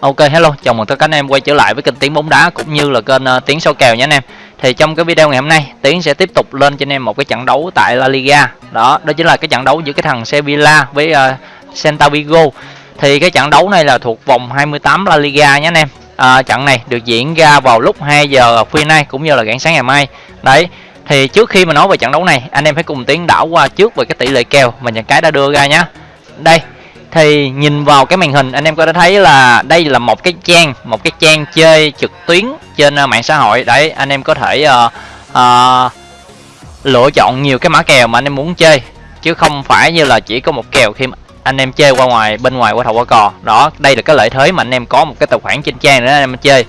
Ok hello, chào mừng tất cả anh em quay trở lại với kênh Tiếng bóng đá cũng như là kênh uh, Tiếng số kèo nhé anh em. Thì trong cái video ngày hôm nay, Tiến sẽ tiếp tục lên cho anh em một cái trận đấu tại La Liga. Đó, đó chính là cái trận đấu giữa cái thằng Sevilla với uh, Celta Vigo. Thì cái trận đấu này là thuộc vòng 28 La Liga nhé anh em. À, trận này được diễn ra vào lúc 2 giờ khuya nay cũng như là rạng sáng ngày mai. Đấy, thì trước khi mà nói về trận đấu này, anh em hãy cùng Tiến đảo qua trước về cái tỷ lệ kèo mà nhà cái đã đưa ra nhé. Đây, thì nhìn vào cái màn hình anh em có thể thấy là đây là một cái trang một cái trang chơi trực tuyến trên à, mạng xã hội. Đấy anh em có thể uh, uh, lựa chọn nhiều cái mã kèo mà anh em muốn chơi chứ không phải như là chỉ có một kèo khi anh em chơi qua ngoài bên ngoài qua thầu qua cò. Đó đây là cái lợi thế mà anh em có một cái tài khoản trên trang để anh em chơi.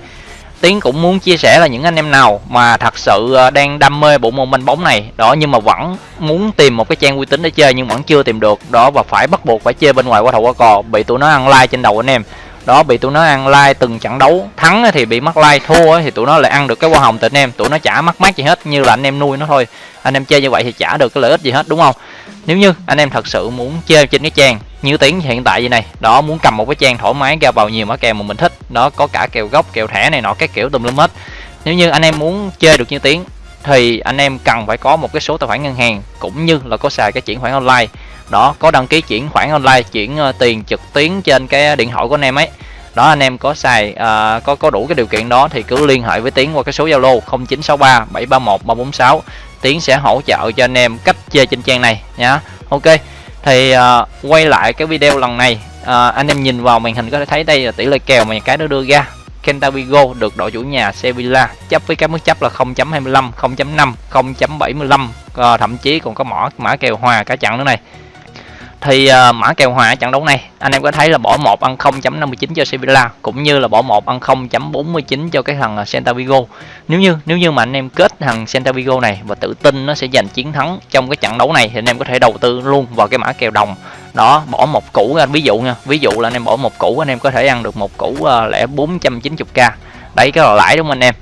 Tiến cũng muốn chia sẻ là những anh em nào mà thật sự ờ, đang đam mê bộ môn banh bóng này. Đó, nhưng mà vẫn muốn tìm một cái trang uy tín để chơi nhưng vẫn chưa tìm được. Đó, và phải bắt buộc phải chơi bên ngoài qua thầu qua cò. Bị tụi nó ăn like trên đầu anh em. Đó, bị tụi nó ăn like từng trận đấu. Thắng thì bị mất like thua thì tụi nó lại ăn được cái hoa hồng từ anh em. Tụi nó chả mắc mát gì hết, như là anh em nuôi nó thôi. Anh em chơi như vậy thì chả được cái lợi ích gì hết, đúng không? Nếu như anh em thật sự muốn chơi trên cái trang như tiếng hiện tại như này đó muốn cầm một cái trang thoải mái ra vào nhiều mã kèo mà mình thích. Nó có cả kèo gốc kèo thẻ này nọ các kiểu tùm lum hết. Nếu như anh em muốn chơi được như tiếng thì anh em cần phải có một cái số tài khoản ngân hàng cũng như là có xài cái chuyển khoản online. Đó có đăng ký chuyển khoản online chuyển uh, tiền trực tuyến trên cái điện thoại của anh em ấy. Đó anh em có xài uh, có có đủ cái điều kiện đó thì cứ liên hệ với tiến qua cái số zalo 0963 731 346 tiến sẽ hỗ trợ cho anh em cách chơi trên trang này nhá. Ok thì uh, quay lại cái video lần này uh, anh em nhìn vào màn hình có thể thấy đây là tỷ lệ kèo mà cái nó đưa ra. Kentavigo được đội chủ nhà Sevilla chấp với các mức chấp là 0.25, 0.5, 0.75 uh, thậm chí còn có mỏ mã kèo hòa cả trận nữa này thì uh, mã kèo hòa trận đấu này anh em có thấy là bỏ một ăn 0.59 cho Sevilla cũng như là bỏ một ăn 0.49 cho cái thằng à, Celta Vigo. Nếu như nếu như mà anh em kết thằng Celta Vigo này và tự tin nó sẽ giành chiến thắng trong cái trận đấu này thì anh em có thể đầu tư luôn vào cái mã kèo đồng. Đó bỏ một củ anh ví dụ nha ví dụ là anh em bỏ một củ anh em có thể ăn được một củ uh, lẻ 490k đấy cái là lãi đúng không anh em?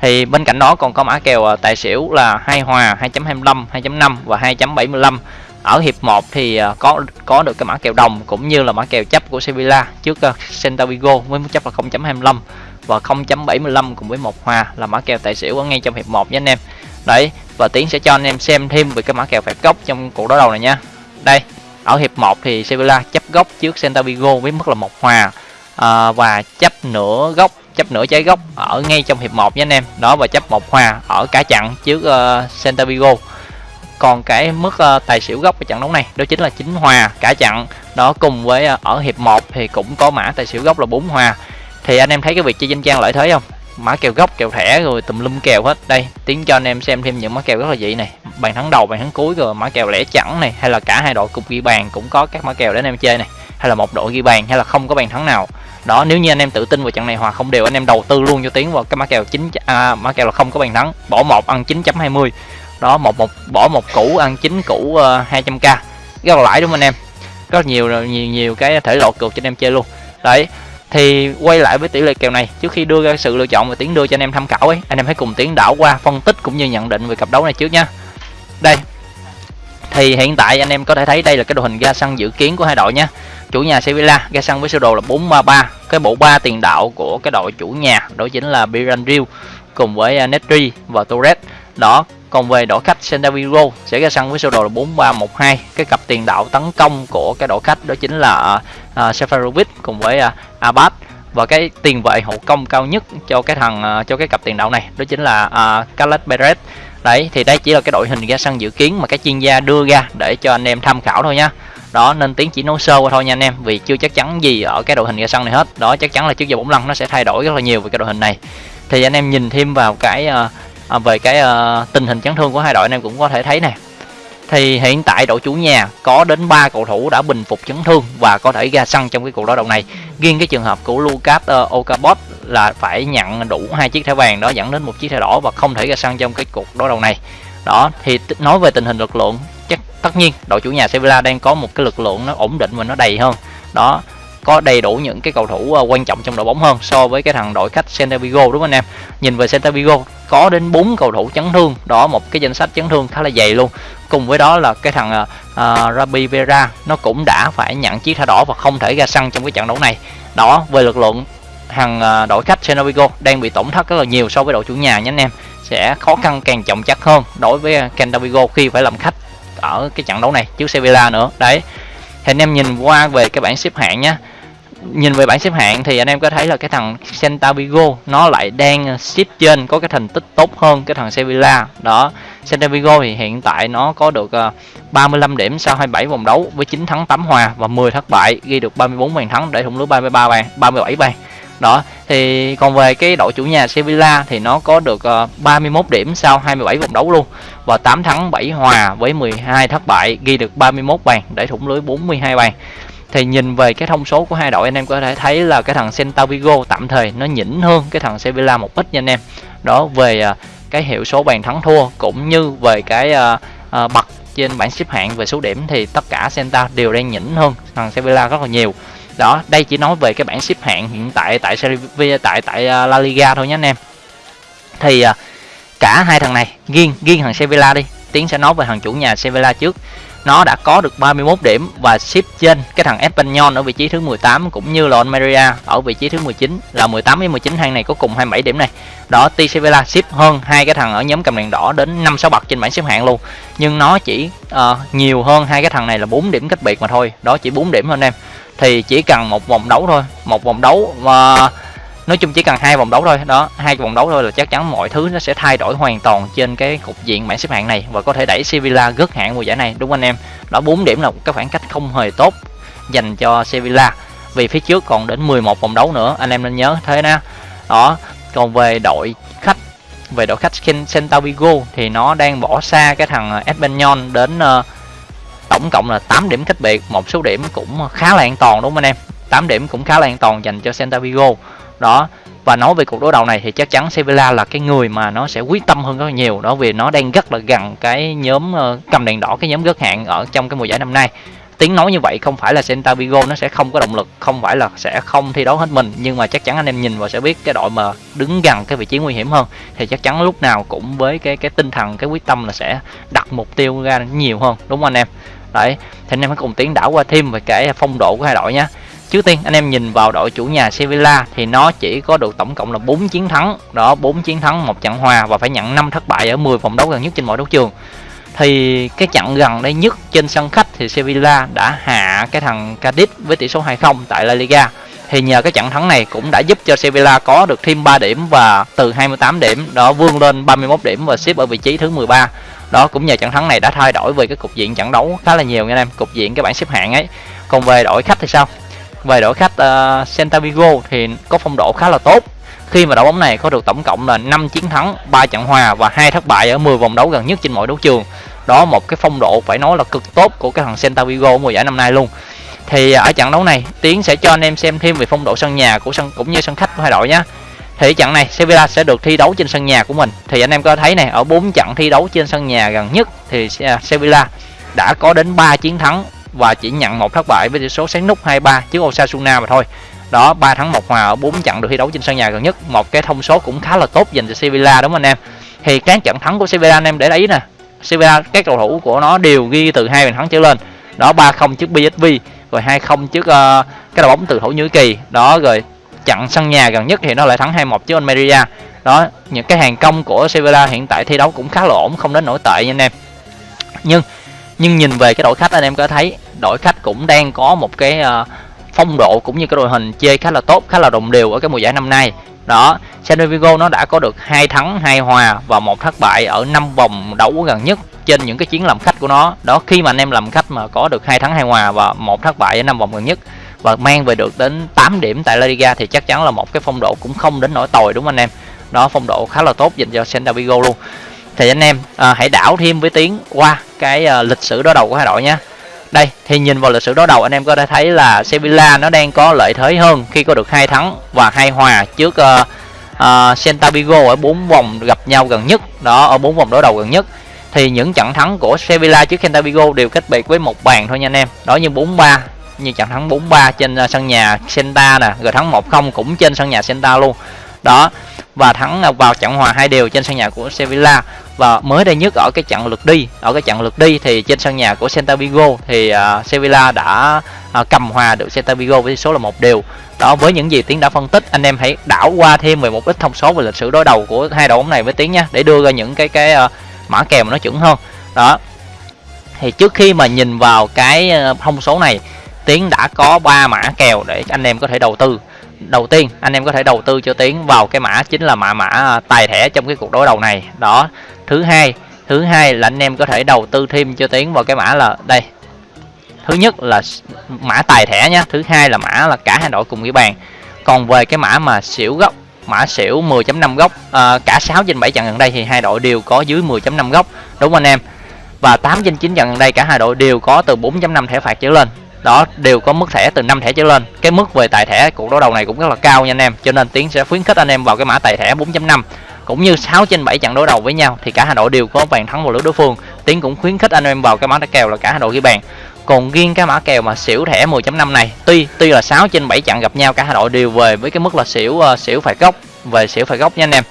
Thì bên cạnh đó còn có mã kèo tài xỉu là hai hòa 2.25 2.5 và 2.75 ở hiệp 1 thì ờ, có có được cái mã kèo đồng cũng như là mã kèo chấp của Sevilla trước ờ, Celta Vigo với mức chấp là 0.25 và 0.75 cùng với một hòa là mã kèo tài xỉu ở ngay trong hiệp 1 nha anh em. Đấy và tiến sẽ cho anh em xem thêm về cái mã kèo phạt góc trong cuộc đối đầu này nha. Đây ở hiệp 1 thì Sevilla chấp góc trước Celta Vigo với mức là một hòa à, và chấp nửa góc chấp nửa trái góc ở ngay trong hiệp 1 nha anh em. Đó và chấp một hòa ở cả chặn trước uh, Celta Vigo còn cái mức uh, tài xỉu gốc của trận đấu này đó chính là chính hòa cả trận. Đó cùng với uh, ở hiệp 1 thì cũng có mã tài xỉu gốc là bốn hòa. Thì anh em thấy cái việc chơi danh trang lợi thế không? Mã kèo gốc kèo thẻ rồi tùm lum kèo hết. Đây tiến cho anh em xem thêm những mã kèo rất là dị này. Bàn thắng đầu bàn thắng cuối rồi mã kèo lẻ chẵn này hay là cả hai đội cùng ghi bàn cũng có các mã kèo để anh em chơi này hay là một đội ghi bàn hay là không có bàn thắng nào. Đó nếu như anh em tự tin vào trận này hòa không đều anh em đầu tư luôn cho tiến vào cái mã kèo chín à, mã kèo là không có bàn thắng bỏ một ăn 9.20 đó một một bỏ một củ ăn chín củ ờ, uh, 200k rất là lãi đúng không anh em? Rất nhiều nhiều nhiều cái thể loại cược cho anh em chơi luôn. Đấy thì quay lại với tỷ lệ kèo này. Trước khi đưa ra sự lựa chọn và tiến đưa cho anh em tham khảo ấy anh em hãy cùng tiến đảo qua phân tích cũng như nhận định về cặp đấu này trước nha. Đây thì hiện tại anh em có thể thấy đây là cái đội hình ra sân dự kiến của hai đội nha. Chủ nhà Sevilla ra sân với sơ đồ là 433 cái bộ ba tiền đạo của cái đội chủ nhà đó chính là Biranril cùng với ờ, Netri và Torres. Đó còn về đội khách Sendaviro sẽ ra sân với sơ đồ là 4312 cái cặp tiền đạo tấn công của cái đội khách đó chính là uh, Seferovic cùng với uh, Abad. Và cái tiền vệ hậu công cao nhất cho cái thằng uh, cho cái cặp tiền đạo này đó chính là uh, Carles Perez. Đấy thì đây chỉ là cái đội hình ra sân dự kiến mà các chuyên gia đưa ra để cho anh em tham khảo thôi nha đó nên tiến chỉ nói sơ qua thôi nha anh em vì chưa chắc chắn gì ở cái đội hình ra sân này hết. Đó chắc chắn là trước giờ bóng lăn nó sẽ thay đổi rất là nhiều về cái đội hình này. Thì anh em nhìn thêm vào cái uh, à, về cái uh, tình hình chấn thương của hai đội anh em cũng có thể thấy nè. Thì hiện tại đội chủ nhà có đến 3 cầu thủ đã bình phục chấn thương và có thể ra sân trong cái cuộc đối đầu này. Riêng cái trường hợp của Lucas ờ, uh, Okabot là phải nhận đủ hai chiếc thẻ vàng đó dẫn đến một chiếc thẻ đỏ và không thể ra sân trong cái cuộc đối đầu này. Đó thì nói về tình hình lực lượng chắc tất nhiên đội chủ nhà Sevilla đang có một cái lực lượng nó ổn định và nó đầy hơn. Đó có đầy đủ những cái cầu thủ ờ, quan trọng trong đội bóng hơn so với cái thằng đội khách Celta Vigo đúng không anh em? Nhìn về Celta Vigo có đến 4 cầu thủ chấn thương đó một cái danh sách chấn thương khá là dày luôn. Cùng với đó là cái thằng uh, Rabi Vera nó cũng đã phải nhận chiếc thẻ đỏ và không thể ra sân trong cái trận đấu này. Đó về lực lượng hàng đội khách Senovigo đang bị tổn thất rất là nhiều so với đội chủ nhà nhé anh em. Sẽ khó khăn càng trọng chắc hơn đối với Celta khi phải làm khách ở cái trận đấu này trước Sevilla nữa. Đấy thì anh em nhìn qua về cái bảng xếp hạng nhé nhìn về bảng xếp hạng thì anh em có thấy là cái thằng Celta Vigo, nó lại đang xếp trên, có cái thành tích tốt hơn cái thằng Sevilla. Đó Celta Vigo thì hiện tại nó có được ờ, 35 điểm sau 27 vòng đấu với 9 thắng 8 hòa và 10 thất bại, ghi được 34 bàn thắng để thủng lưới 33 bàn 37 bàn. Đó, thì còn về cái đội chủ nhà Sevilla thì nó có được ờ, 31 điểm sau 27 vòng đấu luôn và 8 thắng 7 hòa với 12 thất bại, ghi được 31 bàn để thủng lưới 42 bàn thì nhìn về cái thông số của hai đội anh em có thể thấy là cái thằng Celta Vigo tạm thời nó nhỉnh hơn cái thằng Sevilla một ít nha anh em. Đó về uh, cái hiệu số bàn thắng thua cũng như về cái à, à, uh, uh, bậc trên bảng xếp hạng về số điểm thì tất cả Celta đều đang nhỉnh hơn thằng Sevilla rất là nhiều. Đó đây chỉ nói về cái bảng xếp hạng hiện tại tại Serie tại tại La Liga thôi nhé anh em. Thì uh, cả hai thằng này riêng riêng thằng Sevilla đi. Tiến sẽ nói về thằng chủ nhà Sevilla trước nó đã có được 31 điểm và xếp trên cái thằng Espanyol ở vị trí thứ 18 cũng như là Almeria ở vị trí thứ 19 là 18 với 19 hàng này có cùng 27 điểm này. Đó TC Villa xếp hơn hai cái thằng ở nhóm cầm đèn đỏ đến 5 6 bậc trên bảng xếp hạng luôn. Nhưng nó chỉ uh, nhiều hơn hai cái thằng này là 4 điểm cách biệt mà thôi. Đó chỉ 4 điểm thôi anh em. Thì chỉ cần một vòng đấu thôi, một vòng đấu mà uh, nói chung chỉ cần hai vòng đấu thôi đó hai vòng đấu thôi là chắc chắn mọi thứ nó sẽ thay đổi hoàn toàn trên cái cục diện bảng xếp hạng này và có thể đẩy Sevilla gớt hạng mùa giải này đúng anh em? Đó 4 điểm là cái khoảng cách không hề tốt dành cho Sevilla. Vì phía trước còn đến 11 vòng đấu nữa anh em nên nhớ thế na đó còn về đội khách về đội khách Celta Vigo thì nó đang bỏ xa cái thằng ờ, Espanyol đến uh, tổng cộng là 8 điểm cách biệt một số điểm cũng khá là an toàn đúng không anh em? 8 điểm cũng khá là an toàn dành cho Celta Vigo đó, và nói về cuộc đối đầu này thì chắc chắn Sevilla là cái người mà nó sẽ quyết tâm hơn rất là nhiều. Đó, vì nó đang rất là gần cái nhóm ờ, cầm đèn đỏ, cái nhóm gớt hạn ở trong cái mùa giải năm nay. Tiếng nói như vậy không phải là Celta Vigo nó sẽ không có động lực, không phải là sẽ không thi đấu hết mình, nhưng mà chắc chắn anh em nhìn và sẽ biết cái đội mà đứng gần cái vị trí nguy hiểm hơn, thì chắc chắn lúc nào cũng với cái cái tinh thần, cái quyết tâm là sẽ đặt mục tiêu ra nhiều hơn, đúng không anh em? Đấy, thì anh em hãy cùng tiến đảo qua thêm về cái phong độ của hai đội nhé. Trước tiên anh em nhìn vào đội chủ nhà Sevilla thì nó chỉ có được tổng cộng là 4 chiến thắng, đó 4 chiến thắng, một trận hòa và phải nhận 5 thất bại ở 10 vòng đấu gần nhất trên mọi đấu trường. Thì cái trận gần đây nhất trên sân khách thì Sevilla đã hạ cái thằng Cadiz với tỷ số 2-0 tại La Liga. Thì nhờ cái trận thắng này cũng đã giúp cho Sevilla có được thêm 3 điểm và từ 28 điểm đó vươn lên 31 điểm và xếp ở vị trí thứ 13 đó cũng nhờ trận thắng này đã thay đổi về cái cục diện trận đấu khá là nhiều nha anh em cục diện cái bảng xếp hạng ấy còn về đội khách thì sao về đội khách uh, Celta Vigo thì có phong độ khá là tốt. Khi mà đội bóng này có được tổng cộng là 5 chiến thắng 3 trận hòa và hai thất bại ở 10 vòng đấu gần nhất trên mọi đấu trường. Đó một cái phong độ phải nói là cực tốt của cái thằng Celta Vigo mùa giải năm nay luôn. Thì ờ, ở trận đấu này tiến sẽ cho anh em xem thêm về phong độ sân nhà của sân cũng như sân khách của hai đội nhé thì trận này Sevilla sẽ được thi đấu trên sân nhà của mình. Thì anh em có thấy này ở bốn trận thi đấu trên sân nhà gần nhất thì ờ, Sevilla đã có đến 3 chiến thắng và chỉ nhận một thất bại với tỷ số sáng nút 2-3 trước Osasuna mà thôi. Đó, 3 thắng 1 hòa ở 4 trận được thi đấu trên sân nhà gần nhất, một cái thông số cũng khá là tốt dành cho Sevilla đúng không anh em? Thì các trận thắng của Sevilla anh em để ý nè. Sevilla các cầu thủ của nó đều ghi từ hai bàn thắng trở lên. Đó 3-0 trước PSV, rồi 2-0 trước uh, cái đội bóng từ Thổ Nhĩ Kỳ. Đó rồi trận sân nhà gần nhất thì nó lại thắng 2-1 trước Almeria. Đó, những cái hàng công của Sevilla hiện tại thi đấu cũng khá là ổn, không đến nổi tệ nha anh em. Nhưng nhưng nhìn về cái đội khách anh em có thấy đội khách cũng đang có một cái uh, phong độ cũng như cái đội hình chơi khá là tốt khá là đồng đều ở cái mùa giải năm nay. Đó San Vigo nó đã có được hai thắng hai hòa và một thất bại ở năm vòng đấu gần nhất trên những cái chuyến làm khách của nó. Đó khi mà anh em làm khách mà có được hai thắng hai hòa và một thất bại ở năm vòng gần nhất và mang về được đến 8 điểm tại La Liga thì chắc chắn là một cái phong độ cũng không đến nỗi tồi đúng không anh em? Đó phong độ khá là tốt dành cho Celta Vigo luôn thì anh em à, hãy đảo thêm với tiếng qua cái à, lịch sử đối đầu của hai đội nhé. Đây thì nhìn vào lịch sử đối đầu anh em có thể thấy là Sevilla nó đang có lợi thế hơn khi có được hai thắng và hai hòa trước uh, uh, Celta Vigo ở bốn vòng gặp nhau gần nhất. Đó ở bốn vòng đối đầu gần nhất. Thì những trận thắng của Sevilla trước Celta Vigo đều cách biệt với một bàn thôi nha anh em. Đó như 4-3 như trận thắng 4-3 trên à, sân nhà Celta nè rồi thắng 1-0 cũng trên sân nhà Celta luôn đó và thắng vào trận hòa hai đều trên sân nhà của Sevilla. Và mới đây nhất ở cái trận lượt đi ở cái trận lượt đi thì trên sân nhà của Celta Vigo thì uh, Sevilla đã uh, cầm hòa được Celta Vigo với số là một đều. Đó với những gì tiến đã phân tích anh em hãy đảo qua thêm về một ít thông số về lịch sử đối đầu của hai đội bóng này với tiến nha để đưa ra những cái cái uh, mã kèo mà nó chuẩn hơn. Đó. Thì trước khi mà nhìn vào cái thông số này tiến đã có ba mã kèo để anh em có thể đầu tư đầu tiên anh em có thể đầu tư cho tiến vào cái mã chính là mã mã à, tài thẻ trong cái cuộc đối đầu này. Đó thứ hai thứ hai là anh em có thể đầu tư thêm cho tiến vào cái mã là đây. Thứ nhất là mã tài thẻ nhé thứ hai là mã là cả hai đội cùng ghi bàn. Còn về cái mã mà xỉu góc mã xỉu 10.5 góc à, cả 6 trên 7 trận gần đây thì hai đội đều có dưới 10.5 góc đúng anh em? Và 8 trên 9 trận gần đây cả hai đội đều có từ 4.5 thẻ phạt trở lên đó đều có mức thẻ từ 5 thẻ trở lên. Cái mức về tài thẻ cuộc đối đầu này cũng rất là cao nha anh em. Cho nên tiến sẽ khuyến khích anh em vào cái mã tài thẻ 4.5 cũng như 6 trên 7 trận đối đầu với nhau thì cả hai đội đều có bàn thắng vào lưới đối phương. Tiến cũng khuyến khích anh em vào cái mã kèo là cả hai đội ghi bàn. Còn riêng cái mã kèo mà xỉu thẻ 10.5 này tuy tuy là 6 trên 7 trận gặp nhau cả hai đội đều về với cái mức là xỉu uh, xỉu phải góc về xỉu phải góc nha anh em.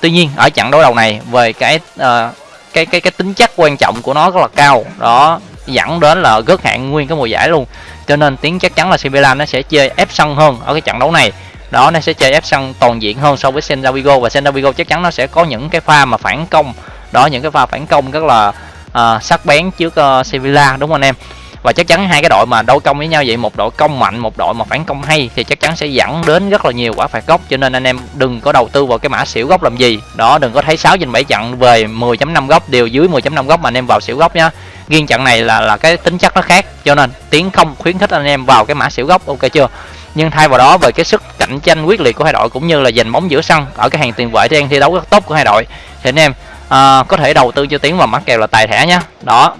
Tuy nhiên ở trận đối đầu này về cái uh, cái cái cái tính chất quan trọng của nó rất là cao. Đó dẫn đến là gớt hạn nguyên cái mùa giải luôn. Cho nên tiếng chắc chắn là Sevilla nó sẽ chơi ép sân hơn ở cái trận đấu này. Đó nó sẽ chơi ép sân toàn diện hơn so với Celta Vigo và Celta Vigo chắc chắn nó sẽ có những cái pha mà phản công. Đó những cái pha phản công rất là uh, sắc bén trước ờ, uh, Sevilla đúng không anh em? Và chắc chắn hai cái đội mà đấu công với nhau vậy một đội công mạnh một đội mà phản công hay thì chắc chắn sẽ dẫn đến rất là nhiều quả phạt góc. Cho nên anh em đừng có đầu tư vào cái mã xỉu góc làm gì. Đó đừng có thấy 6 trên 7 trận về 10.5 góc đều dưới 10.5 góc mà anh em vào xỉu góc nhá riêng trận này là là cái tính chất nó khác cho nên tiến không khuyến khích anh em vào cái mã xỉu gốc ok chưa? Nhưng thay vào đó về cái sức cạnh tranh quyết liệt của hai đội cũng như là giành bóng giữa sân ở cái hàng tiền vệ đang thi đấu rất tốt của hai đội. Thì anh em uh, có thể đầu tư cho tiến vào mã kèo là tài thẻ nhá. Đó.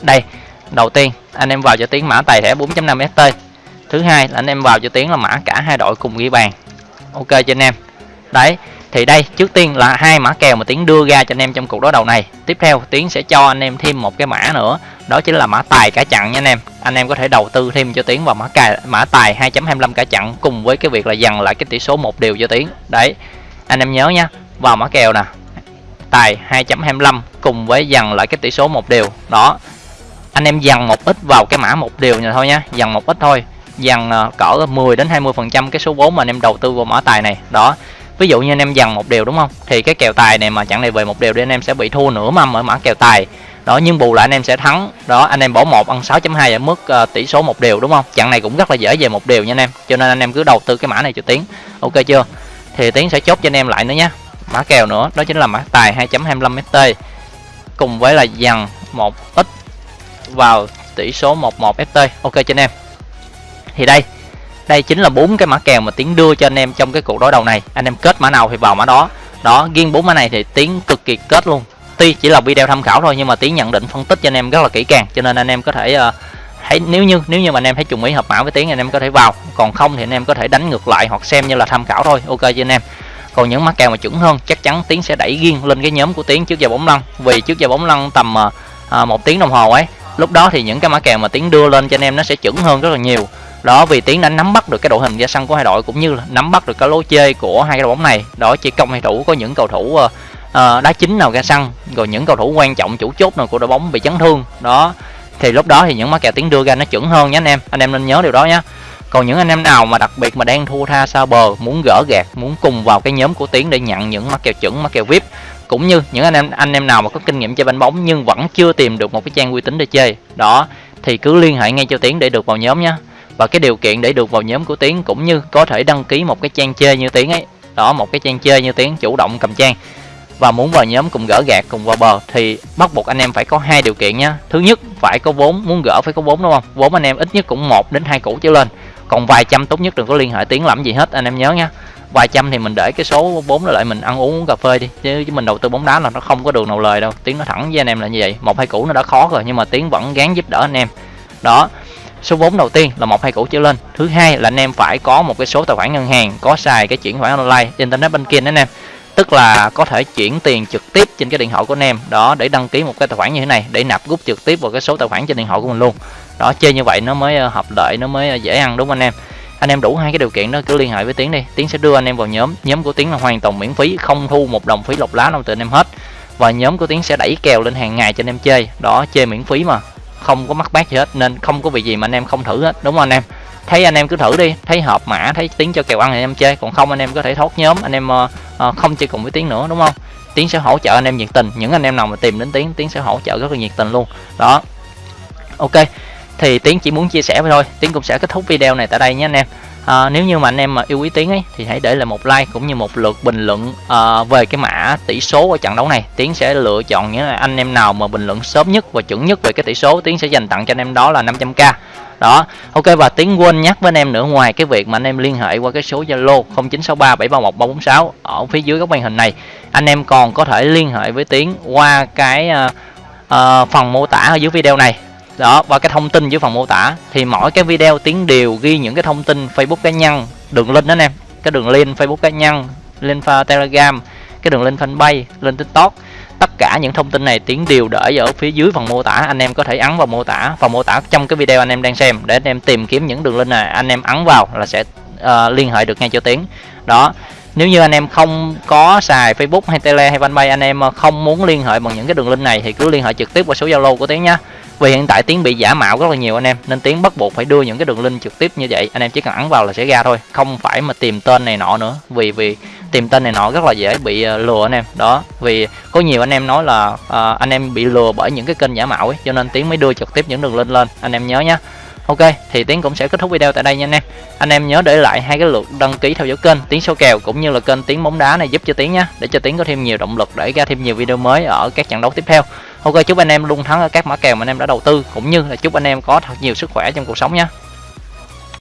Đây đầu tiên anh em vào cho tiến mã tài thẻ 4.5 st thứ hai là anh em vào cho tiến là mã cả hai đội cùng ghi bàn. Ok cho anh em? Đấy thì đây, trước tiên là hai mã kèo mà tiến đưa ra cho anh em trong cuộc đối đầu này. Tiếp theo, tiến sẽ cho anh em thêm một cái mã nữa. Đó chính là mã tài cả chặn nha anh em. Anh em có thể đầu tư thêm cho tiến vào mã cài, mã tài 2.25 cả chặn cùng với cái việc là dằn lại cái tỷ số một điều cho tiến. Đấy, anh em nhớ nha. Vào mã kèo nè. Tài 2.25 cùng với dằn lại cái tỷ số một điều đó, anh em dằn một ít vào cái mã một điều này thôi nhá dằn một ít thôi. Dằn ờ, cỡ 10 đến 20 phần trăm cái số vốn mà anh em đầu tư vào mã tài này. Đó ví dụ như anh em dằn một điều đúng không? Thì cái kèo tài này mà chẳng này về một điều thì anh em sẽ bị thua nửa mâm ở mã kèo tài. Đó nhưng bù lại anh em sẽ thắng. Đó anh em bỏ một ăn 6.2 ở mức uh, tỷ số một điều đúng không? Chặng này cũng rất là dễ về một điều nha anh em. Cho nên anh em cứ đầu tư cái mã này cho tiến. Ok chưa? Thì tiến sẽ chốt cho anh em lại nữa nhé mã kèo nữa đó chính là mã tài 2.25 ft cùng với là dằn một ít vào tỷ số 11 ft ok cho anh em. Thì đây đây chính là bốn cái mã kèo mà tiến đưa cho anh em trong cái cuộc đối đầu này. Anh em kết mã nào thì vào mã đó. Đó riêng bốn mã này thì tiến cực kỳ kết luôn. Tuy chỉ là video tham khảo thôi nhưng mà tiến nhận định phân tích cho anh em rất là kỹ càng cho nên anh em có thể uh, hãy nếu như nếu như mà anh em thấy trùng ý hợp mã với tiến anh em có thể vào. Còn không thì anh em có thể đánh ngược lại hoặc xem như là tham khảo thôi. Ok cho anh em? Còn những mã kèo mà chuẩn hơn chắc chắn tiến sẽ đẩy riêng lên cái nhóm của tiến trước giờ bóng lăn. Vì trước giờ bóng lăn tầm uh, một tiếng đồng hồ ấy. Lúc đó thì những cái mã kèo mà tiến đưa lên cho anh em nó sẽ chuẩn hơn rất là nhiều đó vì tiến đã nắm bắt được cái đội hình ra sân của hai đội cũng như là nắm bắt được cái lối chơi của hai cái đội bóng này. Đó chỉ công hay thủ có những cầu thủ uh, đá chính nào ra sân rồi những cầu thủ quan trọng chủ chốt nào của đội bóng bị chấn thương. Đó thì lúc đó thì những mã kèo tiến đưa ra nó chuẩn hơn nhé anh em. Anh em nên nhớ điều đó nhé. Còn những anh em nào mà đặc biệt mà đang thua tha xa bờ muốn gỡ gạt muốn cùng vào cái nhóm của tiến để nhận những mã kèo chuẩn mã kèo vip cũng như những anh em anh em nào mà có kinh nghiệm chơi banh bóng nhưng vẫn chưa tìm được một cái trang uy tín để chơi đó thì cứ liên hệ ngay cho tiến để được vào nhóm nhé và cái điều kiện để được vào nhóm của tiến cũng như có thể đăng ký một cái trang chơi như tiến ấy. Đó, một cái trang chơi như tiến chủ động cầm trang. Và muốn vào nhóm cùng gỡ gạt cùng vào bờ thì bắt buộc anh em phải có hai điều kiện nhé thứ nhất, phải có vốn, muốn gỡ phải có vốn, đúng không? Vốn anh em ít nhất cũng một đến hai củ trở lên. Còn vài trăm tốt nhất đừng có liên hệ tiến làm gì hết, anh em nhớ nha vài trăm thì mình để cái số vốn lại mình ăn uống cà phê đi. Chứ mình đầu tư bóng đá là nó không có đường nào lời đâu. Tiến nó thẳng với anh em là như vậy. Một, hai củ nó đã khó rồi, nhưng mà tiến vẫn gán giúp đỡ anh em. Đó số vốn đầu tiên là một hai củ trở lên. Thứ hai là anh em phải có một cái số tài khoản ngân hàng, có xài cái chuyển khoản online internet banking anh em. Tức là có thể chuyển tiền trực tiếp trên cái điện thoại của anh em. Đó, để đăng ký một cái tài khoản như thế này, để nạp rút trực tiếp vào cái số tài khoản trên điện thoại của mình luôn. Đó, chơi như vậy nó mới ờ, hợp lợi, nó mới ờ, dễ ăn, đúng không anh em? Anh em đủ hai cái điều kiện đó, cứ liên hệ với tiến đi. Tiến sẽ đưa anh em vào nhóm nhóm của tiến là hoàn toàn miễn phí, không thu một đồng phí lọc lá nào từ anh em hết. Và nhóm của tiến sẽ đẩy kèo lên hàng ngày cho anh em chơi. Đó, chơi miễn phí mà không có mắc bát gì hết nên không có việc gì mà anh em không thử hết. Đúng không anh em? Thấy anh em cứ thử đi thấy hợp mã thấy tiếng cho kèo ăn thì anh em chơi còn không anh em có thể thoát nhóm anh em uh, uh, không chơi cùng với tiếng nữa đúng không? Tiếng sẽ hỗ trợ anh em nhiệt tình những anh em nào mà tìm đến tiếng tiếng sẽ hỗ trợ rất là nhiệt tình luôn. Đó. Ok thì tiến chỉ muốn chia sẻ thôi tiến cũng sẽ kết thúc video này tại đây nhé anh em à, nếu như mà anh em mà yêu quý tiến ấy thì hãy để lại một like cũng như một lượt bình luận à, về cái mã tỷ số ở trận đấu này. Tiến sẽ lựa chọn những anh em nào mà bình luận sớm nhất và chuẩn nhất về cái tỷ số. Tiến sẽ dành tặng cho anh em đó là 500k đó ok và tiến quên nhắc với anh em nữa ngoài cái việc mà anh em liên hệ qua cái số zalo 0963731346 ở phía dưới góc màn hình này anh em còn có thể liên hệ với tiến qua cái uh, uh, phần mô tả ở dưới video này đó và cái thông tin dưới phần mô tả thì mỗi cái video tiến đều ghi những cái thông tin facebook cá nhân. Đường link đó anh em cái đường link facebook cá nhân link telegram cái đường link fanpage lên tiktok. Tất cả những thông tin này tiến đều để ở phía dưới phần mô tả. Anh em có thể ấn vào mô tả phần mô tả trong cái video anh em đang xem. Để anh em tìm kiếm những đường link này anh em ấn vào là sẽ uh, liên hệ được ngay cho tiến. Đó nếu như anh em không có xài Facebook hay Tele hay Fanpage anh em không muốn liên hệ bằng những cái đường link này thì cứ liên hệ trực tiếp qua số Zalo của Tiến nhé vì hiện tại tiếng bị giả mạo rất là nhiều anh em nên tiếng bắt buộc phải đưa những cái đường link trực tiếp như vậy. Anh em chỉ cần ấn vào là sẽ ra thôi không phải mà tìm tên này nọ nữa. Vì vì tìm tên này nọ rất là dễ bị ờ, lừa anh em. Đó vì có nhiều anh em nói là uh, anh em bị lừa bởi những cái kênh giả mạo ấy cho nên tiếng mới đưa trực tiếp những đường link lên. Anh em nhớ nhé Ok thì Tiến cũng sẽ kết thúc video tại đây nha anh em. Anh em nhớ để lại hai cái lượt đăng ký theo dõi kênh Tiến số kèo cũng như là kênh Tiến bóng đá này giúp cho Tiến nhé Để cho Tiến có thêm nhiều động lực để ra thêm nhiều video mới ở các trận đấu tiếp theo. Ok, chúc anh em luôn thắng ở các mã kèo mà anh em đã đầu tư, Cũng như là chúc anh em có thật nhiều sức khỏe trong cuộc sống nhé.